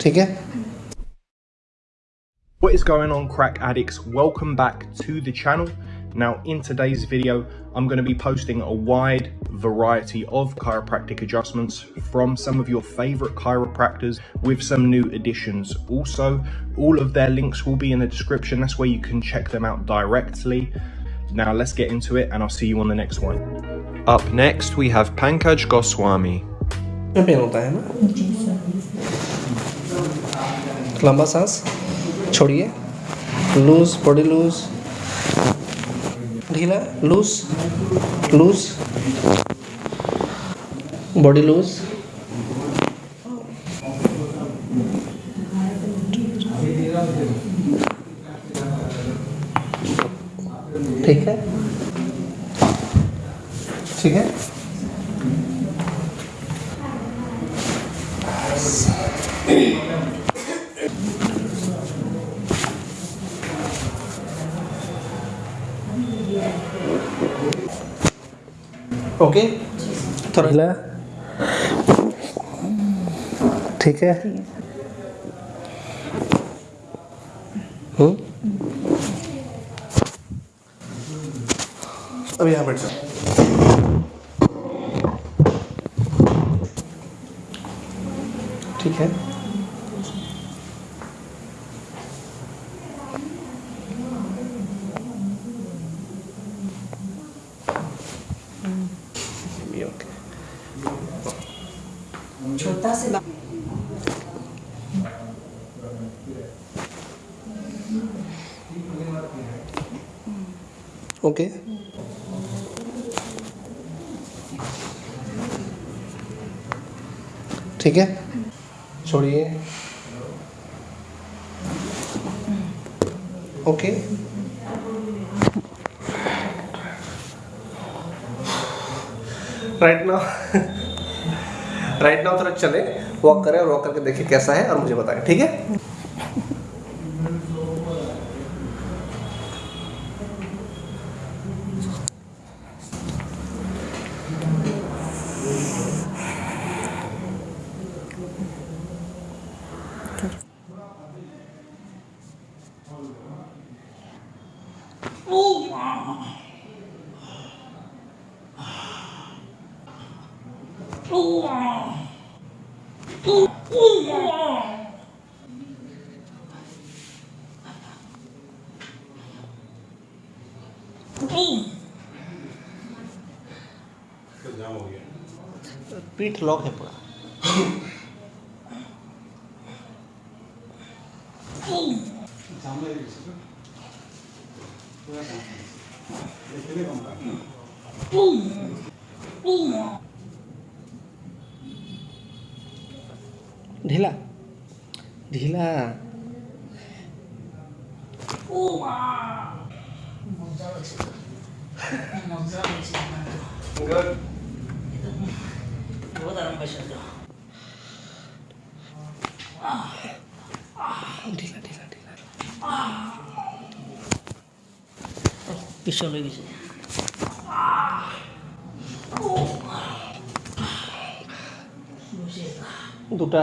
ठीक है What is going on crack addicts? Welcome back to the channel. Now in today's video, I'm going to be posting a wide variety of chiropractic adjustments from some of your favorite chiropractors with some new additions. Also, all of their links will be in the description. That's where you can check them out directly. Now let's get into it and I'll see you on the next one. Up next, we have Pankaj Goswami. लंबा सांस, छोड़िए। Loose, body loose. ढीला, loose loose. Body loose. ठीक है? ठीक है? Okay? थोड़ा ठीक है? अब यहाँ बैठ जाओ। ठीक है। ओके ठीक है? छोड़िए। Okay right now right now थोड़ा चले वॉक करें और वॉक करके देखिए कैसा है और मुझे बताएँ, ठीक है? पीठ लॉक है पूरा। ढीला ढीला ঢিলা ঢিলা ঢিলা পিছলে গেছে দুটা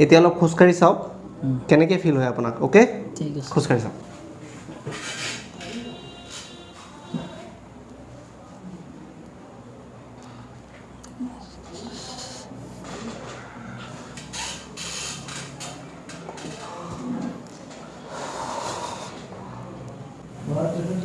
এতিয়া অলপ খোজকাঢ়ি চাওক। কেনেকৈ ফিল হয় আপোনাক অ'কে খোজকাঢ়ি চাওক। What?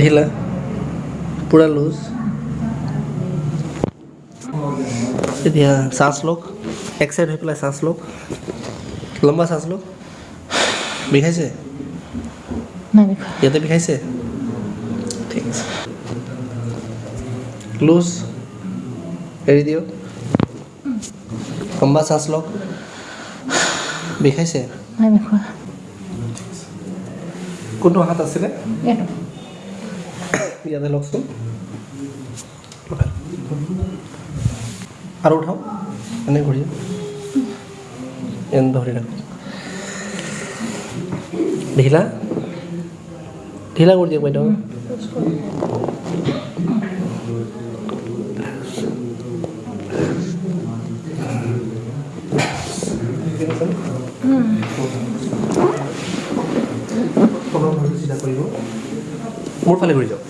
ঢিলা পুৰা লুজ এতিয়া শ্বাস লওক এক চাইড হৈ পেলাই শ্বাস লওক। লম্বা শ্বাস লওক। বিষাইছে? নাই ইয়াতে বিষাইছে? ঠিক আছে। লুজ এৰি দিয়ক। লম্বা শ্বাস লওক। বিষাইছে? নাই কোনটো হাত আছিলে? ইয়াতে লওকচোন। আৰু উঠাওক এনে ঘূৰি এনে ধৰি ৰাখক। ঢিলা? ঢিলা কৰি দিয়ক বাইদেউ। মোৰ ফালে ঘূৰি যাওক।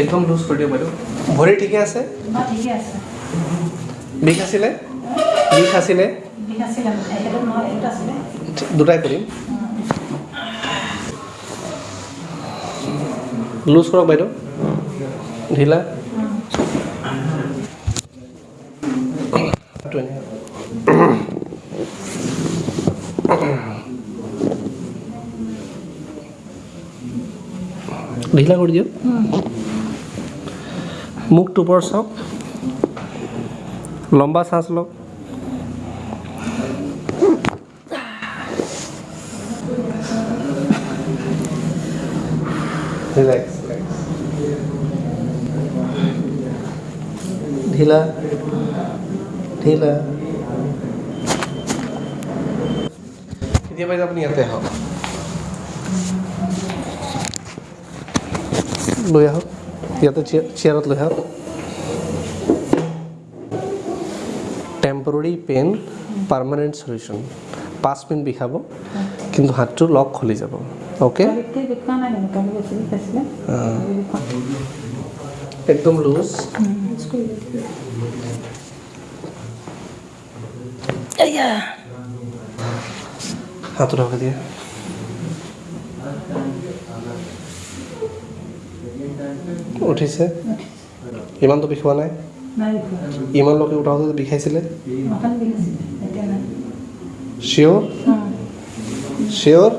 একদম লুজ কৰি দিয়ক বাইদেউ ভৰি ঠিকে আছে ঠিকে আছে বিষ আছিলে বিষ আছিলে বিষ আছিলে সেইটো নহয় এইটো আছিলে দুটাই কৰিম লুজ কৰক বাইদেউ ঢিলা হাতটো এনে। ঢিলা কৰি দিয়ক মুখটো ওপৰত চাওক লম্বা শ্বাস লওক। ঢিলা ঢিলা। এতিয়া বাইদেউ আপুনি ইয়াতে আহক। লৈ আহক। ইয়াতে চেয়াৰ চেয়াৰত লৈ আহক টেম্পৰৰী পেইন পাৰ্মানেণ্ট চলিউশ্যন পাঁচ মিনিট বিষাব কিন্তু হাতটো লক খুলি যাব অ'কে কালিতকৈ দেখুওৱা নাই জানো কালি বেছি বিষ আছিলে কালি দেখুওৱা একদম লুজ হাতটো ঢকা দিয়ে উঠিছে? ইমানটো বিষোৱা নাই? ইমানলৈকে উঠাওঁতে বিষাইছিলে? চিয়'ৰ চিয়'ৰ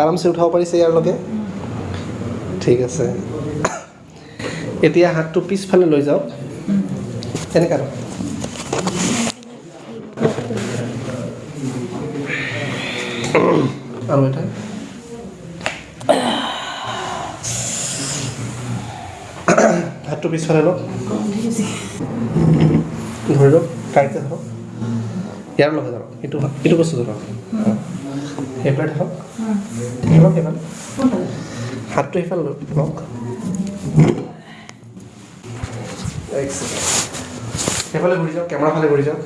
আৰামছে উঠাব পাৰিছে ইয়াৰলৈকে ঠিক আছে। এতিয়া হাতটো পিছফালে লৈ যাওক। এনেকৈ আৰু এটা? হাতটো পিছফালে লওক। ধৰি লওক টাইটে ধৰক ইয়াৰ লগত ধৰক এইটো এইটো বস্তু ধৰক। সেইফালে ধৰক। ধৰক সেইফালে হাতটো সেইফালে লওক সেইফালে ঘূৰি যাওক কেমেৰা ফালে ঘূৰি যাওক।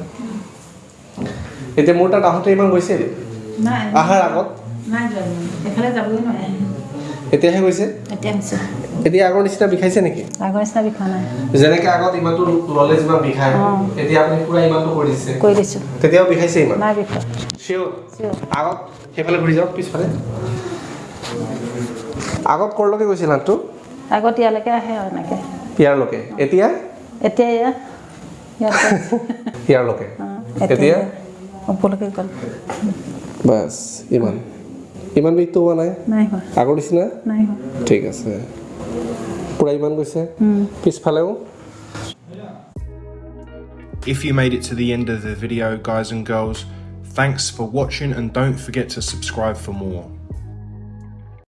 এতিয়া মোৰ তাত আহোঁতে ইমান গৈছিল নাই। আহাৰ আগত এতিয়াহে গৈছে? এতিয়া এতিয়া আগৰ নিচিনা বিষাইছে নেকি? আগৰ নিচিনা বিষোৱা নাই। যেনেকৈ আগত ইমানটো যিমান বিষায় অঁ। এতিয়া আপুনি পূৰা ইমানটো কৰি দিছে। কৰি দিছোঁ। তেতিয়াও বিষাইছে ইমান? নাই চিয়'ৰ চিয়'ৰ আগত সেইফালে ঘূৰি যাওক পিছফালে। আগত ক'ৰলৈকে গৈছিল হাতটো আগত ইয়ালৈকে আহে আৰু এনেকৈ। ইয়াৰলৈকে। এতিয়া? এতিয়া এয়া। ইয়াত ইয়াৰলৈকে। অঁ, এতিয়া? ওপৰলৈকে গ'ল। বাছ ইমান। ইমান বিষটো হোৱা নাই নাই হোৱা আগৰ নিচিনা নাই হোৱা ঠিক আছে পূৰা ইমান গৈছে পিছফালেও If you made it to the end of the video, guys and girls, thanks for watching and don't forget to subscribe for more.